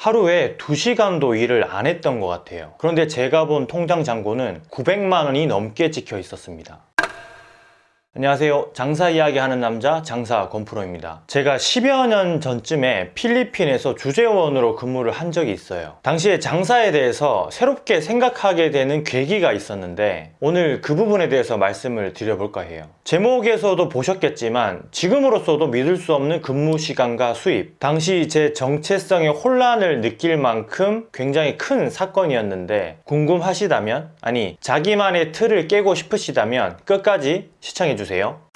하루에 2시간도 일을 안 했던 것 같아요. 그런데 제가 본 통장 잔고는 900만 원이 넘게 찍혀 있었습니다 안녕하세요. 장사 이야기 하는 남자 장사 권프로입니다. 제가 10여 년 전쯤에 필리핀에서 주재원으로 근무를 한 적이 있어요. 당시에 장사에 대해서 새롭게 생각하게 되는 계기가 있었는데 오늘 그 부분에 대해서 말씀을 드려볼까 해요. 제목에서도 보셨겠지만 지금으로서도 믿을 수 없는 근무 시간과 수입. 당시 제 정체성의 혼란을 느낄 만큼 굉장히 큰 사건이었는데 궁금하시다면 아니 자기만의 틀을 깨고 싶으시다면 끝까지 시청해 주세요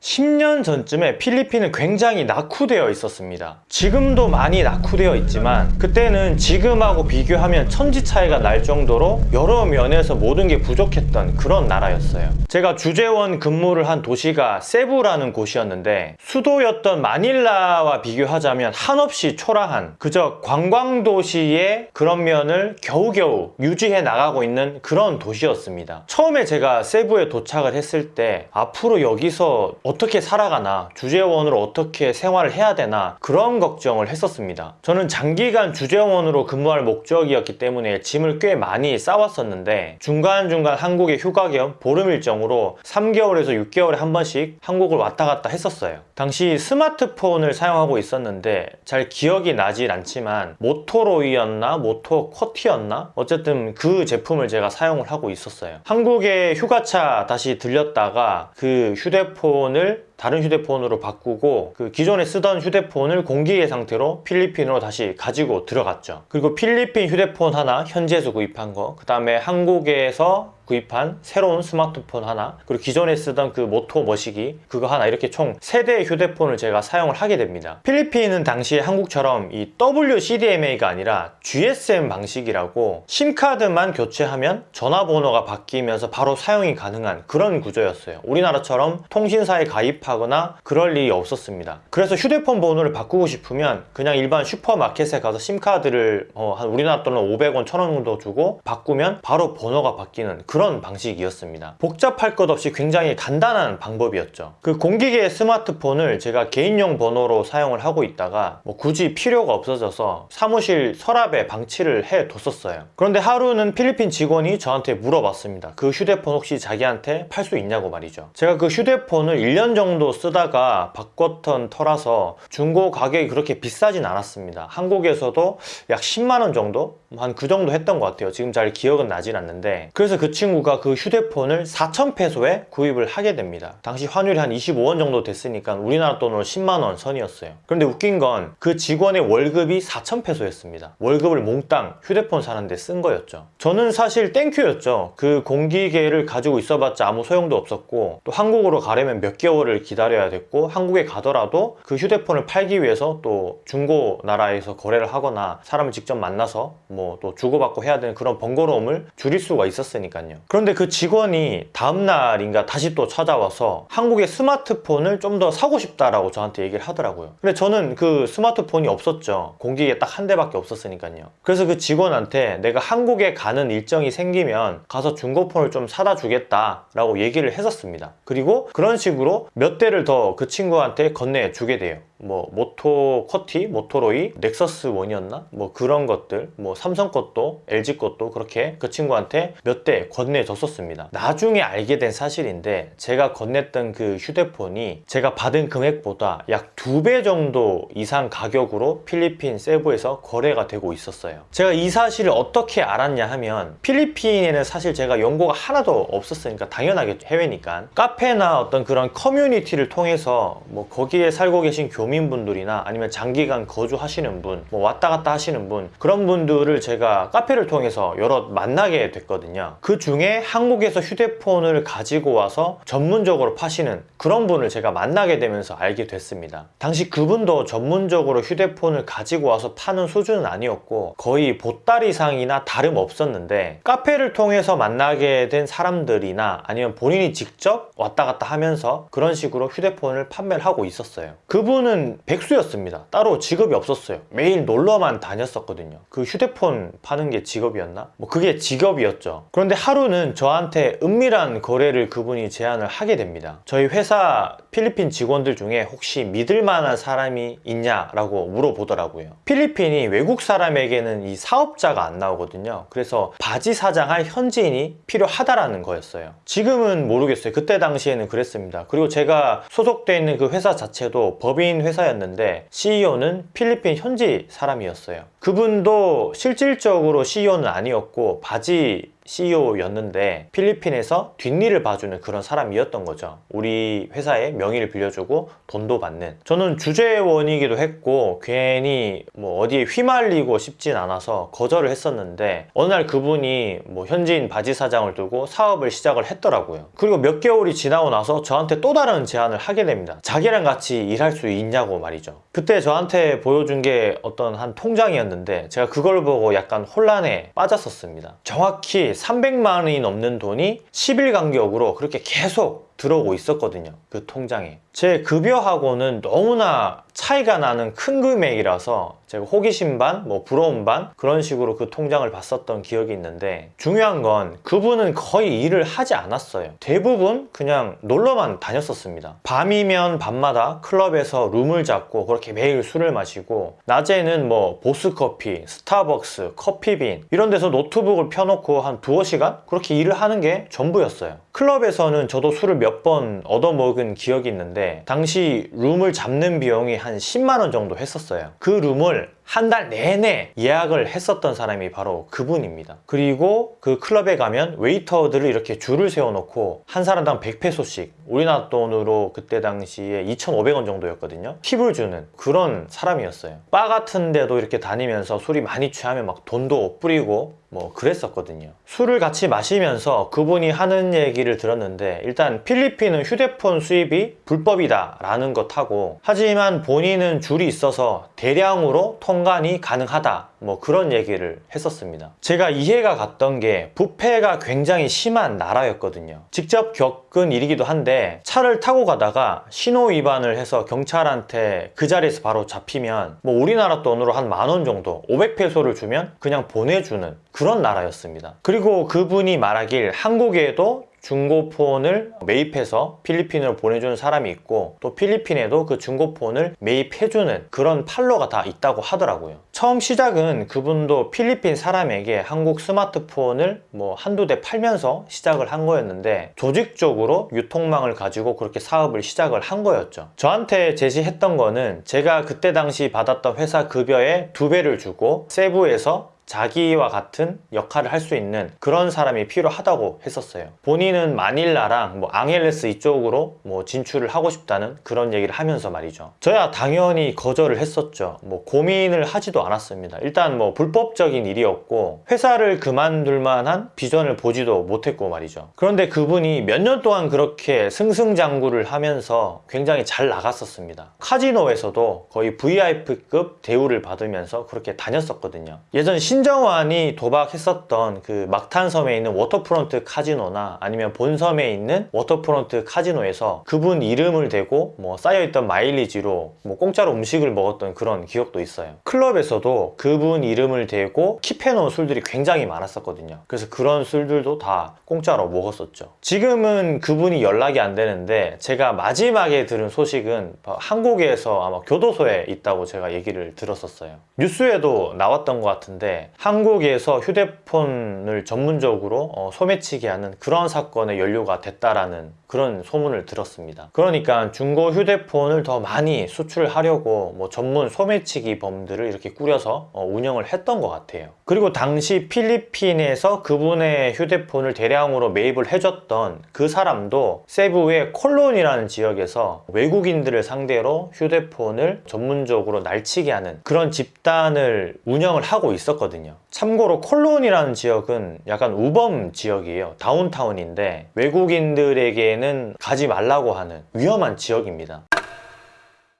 10년 전쯤에 필리핀은 굉장히 낙후되어 있었습니다. 지금도 많이 낙후되어 있지만 그때는 지금하고 비교하면 천지 차이가 날 정도로 여러 면에서 모든 게 부족했던 그런 나라였어요. 제가 주재원 근무를 한 도시가 세부라는 곳이었는데 수도였던 마닐라와 비교하자면 한없이 초라한 그저 관광도시의 그런 면을 겨우겨우 유지해 나가고 있는 그런 도시였습니다. 처음에 제가 세부에 도착을 했을 때 앞으로 여기서 어떻게 살아가나 주재원으로 어떻게 생활을 해야 되나 그런 걱정을 했었습니다. 저는 장기간 주재원으로 근무할 목적이었기 때문에 짐을 꽤 많이 싸왔었는데 중간중간 한국에 휴가 겸 보름 일정으로 3개월에서 6개월에 한 번씩 한국을 왔다 갔다 했었어요. 당시 스마트폰을 사용하고 있었는데 잘 기억이 나질 않지만 모토로이였나 모토 쿼티였나? 어쨌든 그 제품을 제가 사용을 하고 있었어요. 한국에 휴가차 다시 들렸다가 그 휴대폰을 다른 휴대폰으로 바꾸고 그 기존에 쓰던 휴대폰을 공기의 상태로 필리핀으로 다시 가지고 들어갔죠. 그리고 필리핀 휴대폰 하나 현지에서 구입한 거그 다음에 한국에서 구입한 새로운 스마트폰 하나 그리고 기존에 쓰던 그 모토 머시기 그거 하나 이렇게 총 3대의 휴대폰을 제가 사용을 하게 됩니다. 필리핀은 당시에 한국처럼 이 WCDMA가 아니라 GSM 방식이라고 심카드만 교체하면 전화번호가 바뀌면서 바로 사용이 가능한 그런 구조였어요. 우리나라처럼 통신사에 가입하거나 그럴 일이 없었습니다. 그래서 휴대폰 번호를 바꾸고 싶으면 그냥 일반 슈퍼마켓에 가서 심카드를 어, 한 우리나라 돈으로 500원, 1000원 정도 주고 바꾸면 바로 번호가 바뀌는 그런 방식이었습니다. 복잡할 것 없이 굉장히 간단한 방법이었죠. 그 공기계 스마트폰을 제가 개인용 번호로 사용을 하고 있다가 뭐 굳이 필요가 없어져서 사무실 서랍에 방치를 해 뒀었어요. 그런데 하루는 필리핀 직원이 저한테 물어봤습니다. 그 휴대폰 혹시 자기한테 팔 수 있냐고 말이죠. 제가 그 휴대폰을 1년 정도 쓰다가 바꿨던 터라서 중고 가격이 그렇게 비싸진 않았습니다. 한국에서도 약 10만원 정도? 한 그 정도 했던 것 같아요. 지금 잘 기억은 나진 않는데. 그래서 그 친구 가 그 휴대폰을 4,000페소에 구입을 하게 됩니다. 당시 환율이 한 25원 정도 됐으니까 우리나라 돈으로 10만원 선이었어요. 그런데 웃긴 건 그 직원의 월급이 4,000페소였습니다. 월급을 몽땅 휴대폰 사는데 쓴 거였죠. 저는 사실 땡큐였죠. 그 공기계를 가지고 있어봤자 아무 소용도 없었고 또 한국으로 가려면 몇 개월을 기다려야 됐고 한국에 가더라도 그 휴대폰을 팔기 위해서 또 중고 나라에서 거래를 하거나 사람을 직접 만나서 뭐 또 주고받고 해야 되는 그런 번거로움을 줄일 수가 있었으니까요 그런데 그 직원이 다음날인가 다시 또 찾아와서 한국의 스마트폰을 좀 더 사고 싶다라고 저한테 얘기를 하더라고요. 근데 저는 그 스마트폰이 없었죠. 공기계 딱 한 대밖에 없었으니까요. 그래서 그 직원한테 내가 한국에 가는 일정이 생기면 가서 중고폰을 좀 사다 주겠다 라고 얘기를 했었습니다. 그리고 그런 식으로 몇 대를 더 그 친구한테 건네주게 돼요 뭐 모토 쿼티, 모토로이, 넥서스 원이었나? 뭐 그런 것들 뭐 삼성 것도 LG 것도 그렇게 그 친구한테 몇 대 건네줬었습니다 나중에 알게 된 사실인데 제가 건넸던 그 휴대폰이 제가 받은 금액보다 약 두 배 정도 이상 가격으로 필리핀 세부에서 거래가 되고 있었어요 제가 이 사실을 어떻게 알았냐 하면 필리핀에는 사실 제가 연고가 하나도 없었으니까 당연하게 해외니까 카페나 어떤 그런 커뮤니티를 통해서 뭐 거기에 살고 계신 교 교민분들이나 아니면 장기간 거주하시는 분, 뭐 왔다 갔다 하시는 분 그런 분들을 제가 카페를 통해서 여러 만나게 됐거든요. 그 중에 한국에서 휴대폰을 가지고 와서 전문적으로 파시는 그런 분을 제가 만나게 되면서 알게 됐습니다. 당시 그분도 전문적으로 휴대폰을 가지고 와서 파는 수준은 아니었고 거의 보따리상이나 다름없었는데 카페를 통해서 만나게 된 사람들이나 아니면 본인이 직접 왔다 갔다 하면서 그런 식으로 휴대폰을 판매를 하고 있었어요. 그분은 저는 백수였습니다. 따로 직업이 없었어요. 매일 놀러만 다녔었거든요. 그 휴대폰 파는 게 직업이었나? 뭐 그게 직업이었죠. 그런데 하루는 저한테 은밀한 거래를 그분이 제안을 하게 됩니다. 저희 회사 필리핀 직원들 중에 혹시 믿을 만한 사람이 있냐라고 물어보더라고요. 필리핀이 외국 사람에게는 이 사업자가 안 나오거든요. 그래서 바지 사장할 현지인이 필요하다라는 거였어요. 지금은 모르겠어요. 그때 당시에는 그랬습니다. 그리고 제가 소속돼 있는 그 회사 자체도 법인 회사였는데 CEO는 필리핀 현지 사람이었어요. 그분도 실질적으로 CEO는 아니었고 바지 CEO였는데 필리핀에서 뒷일을 봐주는 그런 사람이었던 거죠. 우리 회사의 명의를 빌려주고 돈도 받는. 저는 주재원이기도 했고 괜히 뭐 어디에 휘말리고 싶진 않아서 거절을 했었는데 어느 날 그분이 뭐 현지인 바지 사장을 두고 사업을 시작을 했더라고요. 그리고 몇 개월이 지나고 나서 저한테 또 다른 제안을 하게 됩니다. 자기랑 같이 일할 수 있냐고 말이죠. 그때 저한테 보여준 게 어떤 한 통장이었는데 제가 그걸 보고 약간 혼란에 빠졌었습니다. 정확히 300만 원이 넘는 돈이 10일 간격으로 그렇게 계속 들어오고 있었거든요. 그 통장에. 제 급여하고는 너무나 차이가 나는 큰 금액이라서 제가 호기심 반, 뭐 부러움 반 그런 식으로 그 통장을 봤었던 기억이 있는데 중요한 건 그분은 거의 일을 하지 않았어요. 대부분 그냥 놀러만 다녔었습니다. 밤이면 밤마다 클럽에서 룸을 잡고 그렇게 매일 술을 마시고 낮에는 뭐 보스커피, 스타벅스, 커피빈 이런 데서 노트북을 펴놓고 한 두어 시간 그렇게 일을 하는 게 전부였어요. 클럽에서는 저도 술을 몇 번 얻어먹은 기억이 있는데 당시 룸을 잡는 비용이 한 10만 원 정도 했었어요. 그 룸을 한 달 내내 예약을 했었던 사람이 바로 그분입니다. 그리고 그 클럽에 가면 웨이터들을 이렇게 줄을 세워놓고 한 사람당 100페소씩 우리나라 돈으로 그때 당시에 2,500원 정도였거든요. 팁을 주는 그런 사람이었어요. 바 같은 데도 이렇게 다니면서 술이 많이 취하면 막 돈도 뿌리고 뭐 그랬었거든요. 술을 같이 마시면서 그분이 하는 얘기를 들었는데 일단 필리핀은 휴대폰 수입이 불법이다 라는 것하고 하지만 본인은 줄이 있어서 대량으로 통 관이 가능하다 뭐 그런 얘기를 했었습니다. 제가 이해가 갔던 게 부패가 굉장히 심한 나라였거든요. 직접 겪은 일이기도 한데 차를 타고 가다가 신호 위반을 해서 경찰한테 그 자리에서 바로 잡히면 뭐 우리나라 돈으로 한 만 원 정도 500페소를 주면 그냥 보내주는 그런 나라였습니다. 그리고 그분이 말하길 한국에도 중고폰을 매입해서 필리핀으로 보내주는 사람이 있고 또 필리핀에도 그 중고폰을 매입해주는 그런 팔로가 다 있다고 하더라고요. 처음 시작은 그분도 필리핀 사람에게 한국 스마트폰을 뭐 한두 대 팔면서 시작을 한 거였는데 조직적으로 유통망을 가지고 그렇게 사업을 시작을 한 거였죠. 저한테 제시했던 거는 제가 그때 당시 받았던 회사 급여의 두 배를 주고 세부에서 자기와 같은 역할을 할 수 있는 그런 사람이 필요하다고 했었어요. 본인은 마닐라랑 뭐 앙헬레스 이쪽으로 뭐 진출을 하고 싶다는 그런 얘기를 하면서 말이죠. 저야 당연히 거절을 했었죠. 뭐 고민을 하지도 않았습니다. 일단 뭐 불법적인 일이었고 회사를 그만둘 만한 비전을 보지도 못했고 말이죠. 그런데 그분이 몇 년 동안 그렇게 승승장구를 하면서 굉장히 잘 나갔었습니다. 카지노에서도 거의 VIP급 대우를 받으면서 그렇게 다녔었거든요. 예전 신 신정환이 도박했었던 그 막탄섬에 있는 워터프론트 카지노나 아니면 본섬에 있는 워터프론트 카지노에서 그분 이름을 대고 뭐 쌓여있던 마일리지로 뭐 공짜로 음식을 먹었던 그런 기억도 있어요. 클럽에서도 그분 이름을 대고 keep해놓은 술들이 굉장히 많았었거든요. 그래서 그런 술들도 다 공짜로 먹었었죠. 지금은 그분이 연락이 안 되는데 제가 마지막에 들은 소식은 한국에서 아마 교도소에 있다고 제가 얘기를 들었었어요. 뉴스에도 나왔던 것 같은데 한국에서 휴대폰을 전문적으로 어, 소매치기 하는 그런 사건의 연료가 됐다라는 그런 소문을 들었습니다. 그러니까 중고 휴대폰을 더 많이 수출하려고 뭐 전문 소매치기 범들을 이렇게 꾸려서 어, 운영을 했던 것 같아요. 그리고 당시 필리핀에서 그분의 휴대폰을 대량으로 매입을 해줬던 그 사람도 세부의 콜론이라는 지역에서 외국인들을 상대로 휴대폰을 전문적으로 날치게 하는 그런 집단을 운영을 하고 있었거든요. 참고로 콜론이라는 지역은 약간 우범 지역이에요. 다운타운인데 외국인들에게 는 가지 말라고 하는 위험한 지역입니다.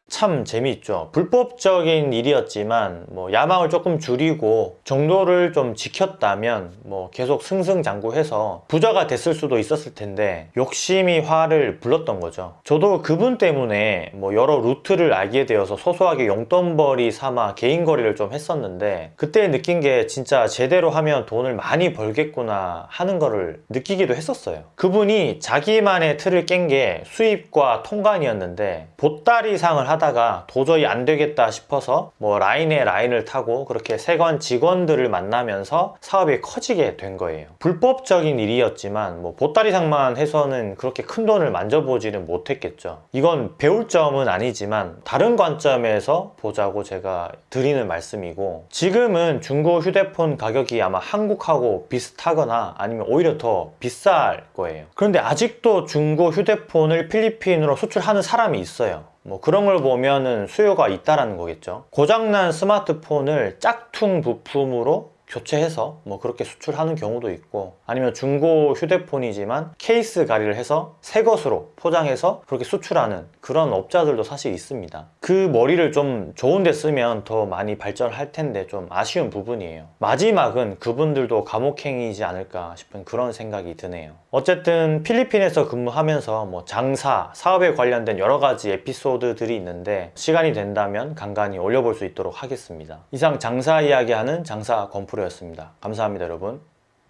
참 재미있죠. 불법적인 일이었지만 뭐 야망을 조금 줄이고 정도를 좀 지켰다면 뭐 계속 승승장구해서 부자가 됐을 수도 있었을 텐데 욕심이 화를 불렀던 거죠. 저도 그분 때문에 뭐 여러 루트를 알게 되어서 소소하게 용돈벌이 삼아 개인 거래를 좀 했었는데 그때 느낀 게 진짜 제대로 하면 돈을 많이 벌겠구나 하는 거를 느끼기도 했었어요. 그분이 자기만의 틀을 깬 게 수입과 통관이었는데 보따리상을 하다 가 도저히 안 되겠다 싶어서 뭐 라인에 라인을 타고 그렇게 세관 직원들을 만나면서 사업이 커지게 된 거예요. 불법적인 일이었지만 뭐 보따리상만 해서는 그렇게 큰 돈을 만져보지는 못했겠죠. 이건 배울 점은 아니지만 다른 관점에서 보자고 제가 드리는 말씀이고 지금은 중고 휴대폰 가격이 아마 한국하고 비슷하거나 아니면 오히려 더 비쌀 거예요. 그런데 아직도 중고 휴대폰을 필리핀으로 수출하는 사람이 있어요. 뭐 그런 걸 보면은 수요가 있다라는 거겠죠. 고장난 스마트폰을 짝퉁 부품으로 교체해서 뭐 그렇게 수출하는 경우도 있고 아니면 중고 휴대폰이지만 케이스 가리를 해서 새 것으로 포장해서 그렇게 수출하는 그런 업자들도 사실 있습니다. 그 머리를 좀 좋은 데 쓰면 더 많이 발전할 텐데 좀 아쉬운 부분이에요. 마지막은 그분들도 감옥행이지 않을까 싶은 그런 생각이 드네요. 어쨌든 필리핀에서 근무하면서 뭐 장사, 사업에 관련된 여러 가지 에피소드들이 있는데 시간이 된다면 간간히 올려볼 수 있도록 하겠습니다. 이상 장사 이야기하는 장사 건프로였습니다. 감사합니다 여러분.